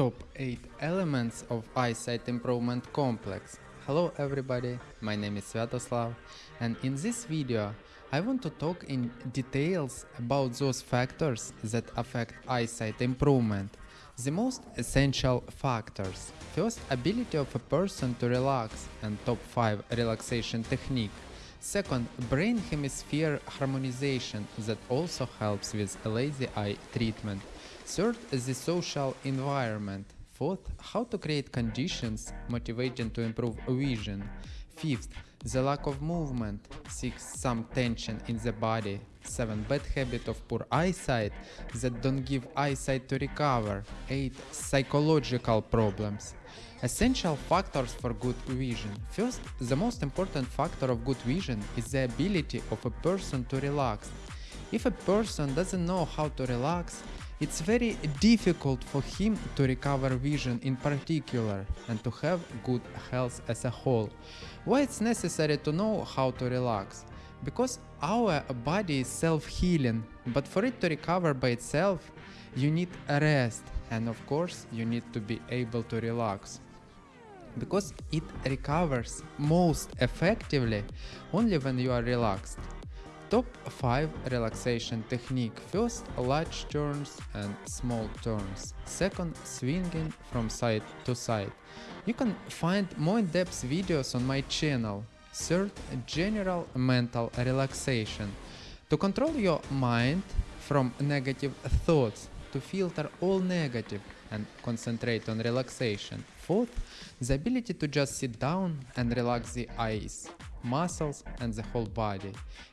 Top 8 elements of eyesight improvement complex. Hello everybody, my name is Sviatoslav and in this video I want to talk in details about those factors that affect eyesight improvement. The most essential factors. First, ability of a person to relax and top 5 relaxation technique. Second, brain hemisphere harmonization that also helps with lazy eye treatment. Third, the social environment. Fourth, how to create conditions motivating to improve vision. Fifth, the lack of movement. Sixth, some tension in the body. Seven, bad habit of poor eyesight that don't give eyesight to recover. Eight, psychological problems. Essential factors for good vision. First, the most important factor of good vision is the ability of a person to relax. If a person doesn't know how to relax, it's very difficult for him to recover vision in particular and to have good health as a whole. Why it's necessary to know how to relax? Because our body is self-healing, but for it to recover by itself, you need a rest and of course you need to be able to relax because it recovers most effectively only when you are relaxed. Top 5 relaxation technique. First, large turns and small turns. Second, swinging from side to side. You can find more in-depth videos on my channel. Third, general mental relaxation. To control your mind from negative thoughts, to filter all negative and concentrate on relaxation. Fourth, the ability to just sit down and relax the eyes, muscles and the whole body.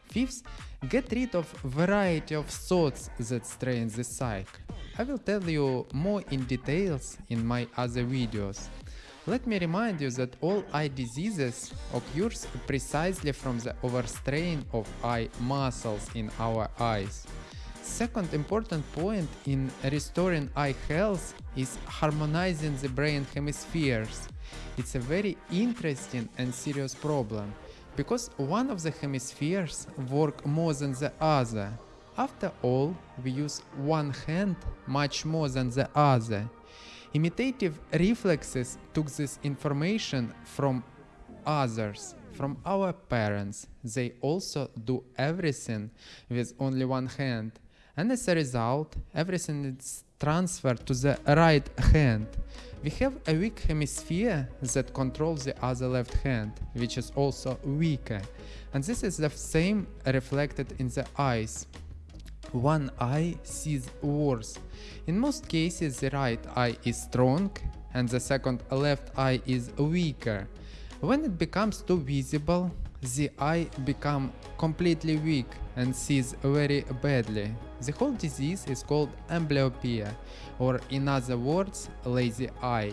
Fifth, get rid of variety of thoughts that strain the psyche. I will tell you more in details in my other videos. Let me remind you that all eye diseases occurs precisely from the overstrain of eye muscles in our eyes. Second important point in restoring eye health is harmonizing the brain hemispheres. It's a very interesting and serious problem because one of the hemispheres work more than the other. After all, we use one hand much more than the other. Imitative reflexes took this information from others, from our parents. They also do everything with only one hand and as a result everything is transferred to the right hand. We have a weak hemisphere that controls the other left hand, which is also weaker, and this is the same reflected in the eyes. One eye sees worse. In most cases the right eye is strong and the second left eye is weaker. When it becomes too visible, the eye become completely weak and sees very badly. The whole disease is called amblyopia, or in other words, lazy eye.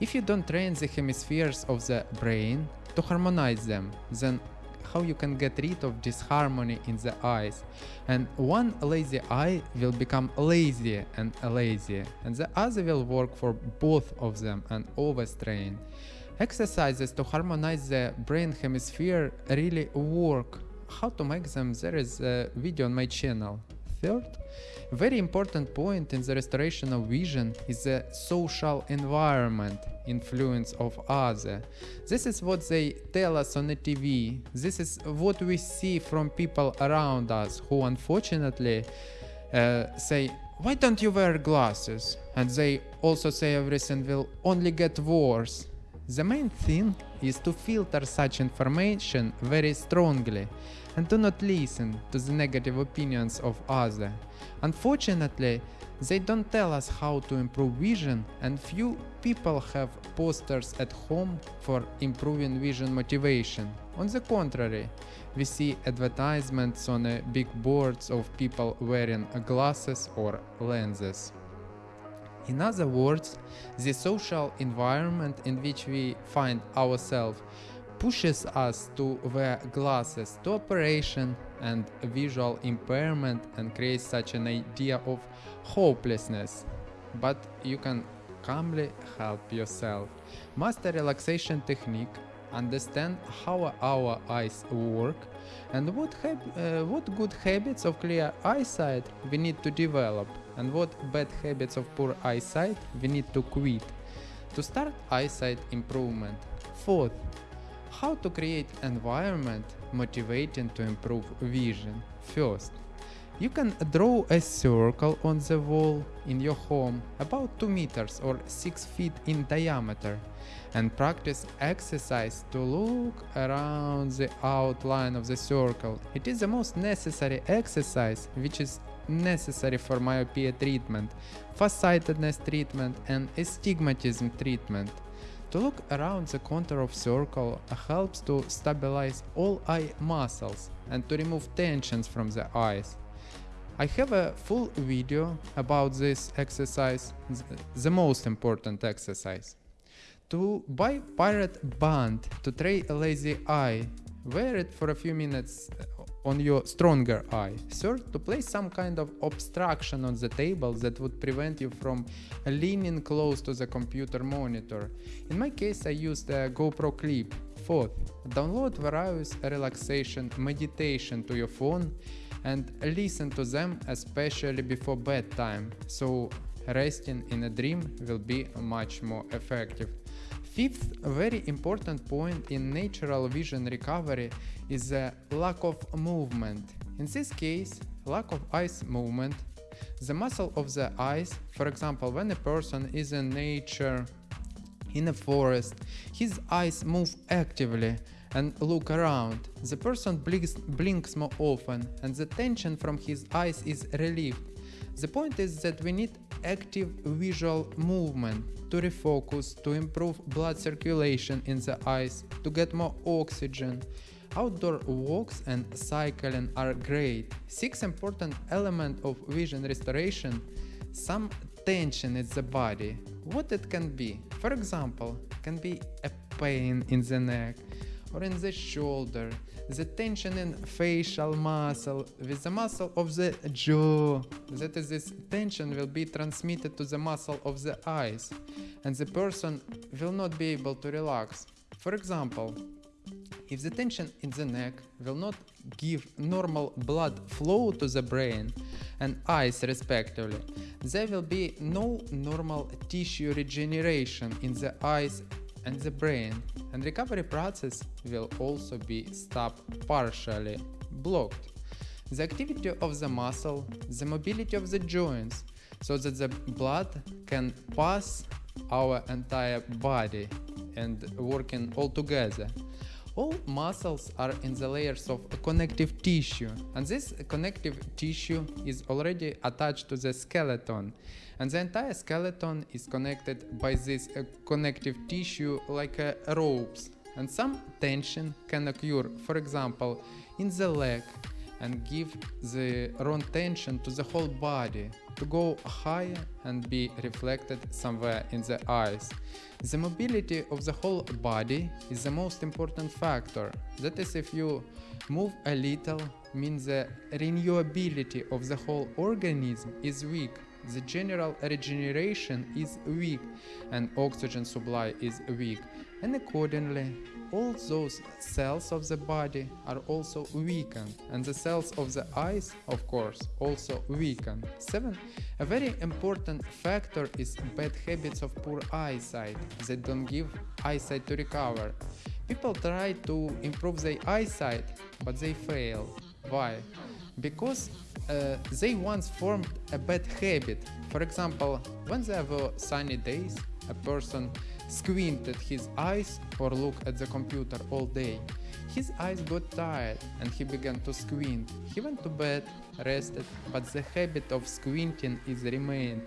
If you don't train the hemispheres of the brain to harmonize them, then how you can get rid of disharmony in the eyes. And one lazy eye will become lazy and lazy, and the other will work for both of them and overstrain. Exercises to harmonize the brain hemisphere really work. How to make them? There is a video on my channel. Third, very important point in the restoration of vision is the social environment influence of other. This is what they tell us on the TV. This is what we see from people around us who unfortunately uh, say, why don't you wear glasses? And they also say everything will only get worse. The main thing is to filter such information very strongly and do not listen to the negative opinions of others. Unfortunately, they don't tell us how to improve vision and few people have posters at home for improving vision motivation. On the contrary, we see advertisements on uh, big boards of people wearing glasses or lenses. In other words, the social environment in which we find ourselves pushes us to wear glasses to operation and visual impairment and creates such an idea of hopelessness. But you can calmly help yourself. Master relaxation technique, understand how our eyes work and what, uh, what good habits of clear eyesight we need to develop and what bad habits of poor eyesight we need to quit to start eyesight improvement. Fourth, how to create environment motivating to improve vision. First, you can draw a circle on the wall in your home about 2 meters or 6 feet in diameter and practice exercise to look around the outline of the circle. It is the most necessary exercise which is necessary for myopia treatment, farsightedness treatment and astigmatism treatment. To look around the contour of circle helps to stabilize all eye muscles and to remove tensions from the eyes. I have a full video about this exercise, the most important exercise. To buy pirate band to train a lazy eye, wear it for a few minutes uh, on your stronger eye. Third, to place some kind of obstruction on the table that would prevent you from leaning close to the computer monitor. In my case I used a GoPro clip. Fourth, download various relaxation meditation to your phone and listen to them especially before bedtime, so resting in a dream will be much more effective. Fifth very important point in natural vision recovery is the lack of movement. In this case, lack of eyes movement, the muscle of the eyes, for example, when a person is in nature, in a forest, his eyes move actively and look around. The person blinks, blinks more often and the tension from his eyes is relieved. The point is that we need active visual movement to refocus, to improve blood circulation in the eyes, to get more oxygen. Outdoor walks and cycling are great. Six important elements of vision restoration. Some tension in the body. What it can be? For example, can be a pain in the neck, or in the shoulder, the tension in facial muscle with the muscle of the jaw. That is, this tension will be transmitted to the muscle of the eyes, and the person will not be able to relax. For example, if the tension in the neck will not give normal blood flow to the brain and eyes respectively, there will be no normal tissue regeneration in the eyes and the brain and recovery process will also be stopped partially blocked. The activity of the muscle, the mobility of the joints, so that the blood can pass our entire body and working all together. All muscles are in the layers of connective tissue and this connective tissue is already attached to the skeleton. And the entire skeleton is connected by this uh, connective tissue like uh, ropes. And some tension can occur for example in the leg and give the wrong tension to the whole body to go higher and be reflected somewhere in the eyes. The mobility of the whole body is the most important factor. That is if you move a little means the renewability of the whole organism is weak the general regeneration is weak and oxygen supply is weak and accordingly all those cells of the body are also weakened and the cells of the eyes of course also weaken. 7. A very important factor is bad habits of poor eyesight that don't give eyesight to recover. People try to improve their eyesight but they fail. Why? Because uh, they once formed a bad habit. For example, when there were sunny days, a person squinted his eyes or looked at the computer all day. His eyes got tired and he began to squint. He went to bed, rested, but the habit of squinting is remained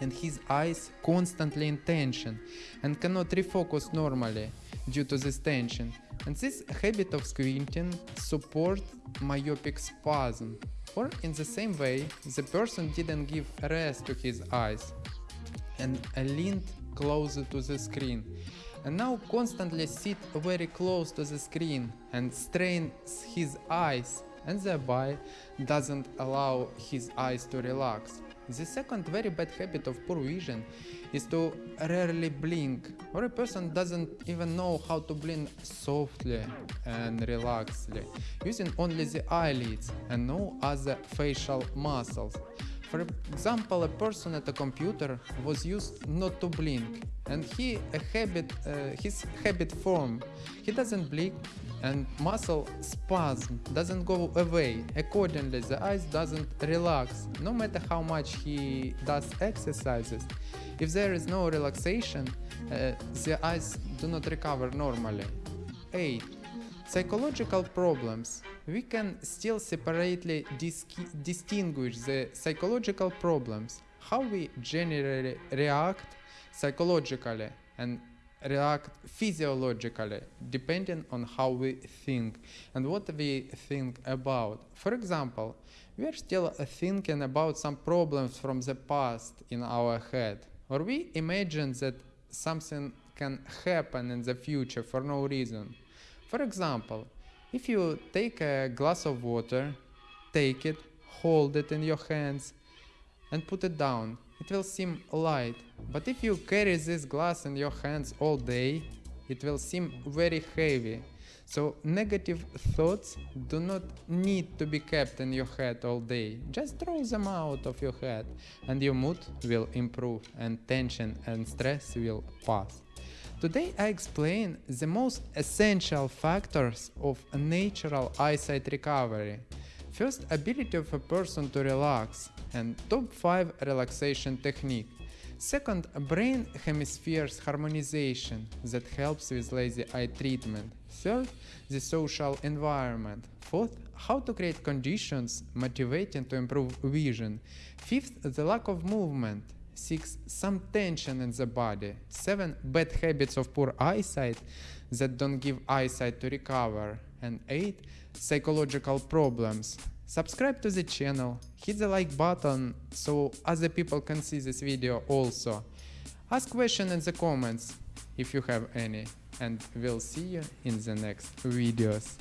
and his eyes constantly in tension and cannot refocus normally due to this tension. And this habit of squinting support myopic spasm. Or in the same way, the person didn't give rest to his eyes and leaned closer to the screen and now constantly sit very close to the screen and strains his eyes and thereby doesn't allow his eyes to relax. The second very bad habit of poor vision is to rarely blink, or a person doesn't even know how to blink softly and relaxedly, using only the eyelids and no other facial muscles. For example, a person at a computer was used not to blink, and he a habit uh, his habit form. He doesn't blink, and muscle spasm doesn't go away. Accordingly, the eyes doesn't relax, no matter how much he does exercises. If there is no relaxation, uh, the eyes do not recover normally. 8. Psychological problems. We can still separately dis- distinguish the psychological problems, how we generally react psychologically and react physiologically depending on how we think and what we think about. For example, we are still thinking about some problems from the past in our head, or we imagine that something can happen in the future for no reason. For example, if you take a glass of water, take it, hold it in your hands, and put it down, it will seem light. But if you carry this glass in your hands all day, it will seem very heavy. So negative thoughts do not need to be kept in your head all day. Just throw them out of your head and your mood will improve and tension and stress will pass. Today I explain the most essential factors of natural eyesight recovery. First, ability of a person to relax and top 5 relaxation technique. Second, brain hemispheres harmonization that helps with lazy eye treatment. Third, the social environment. Fourth, how to create conditions motivating to improve vision. Fifth, the lack of movement. 6. Some tension in the body. 7. Bad habits of poor eyesight that don't give eyesight to recover. And 8. Psychological problems. Subscribe to the channel, hit the like button so other people can see this video also. Ask questions in the comments if you have any and we'll see you in the next videos.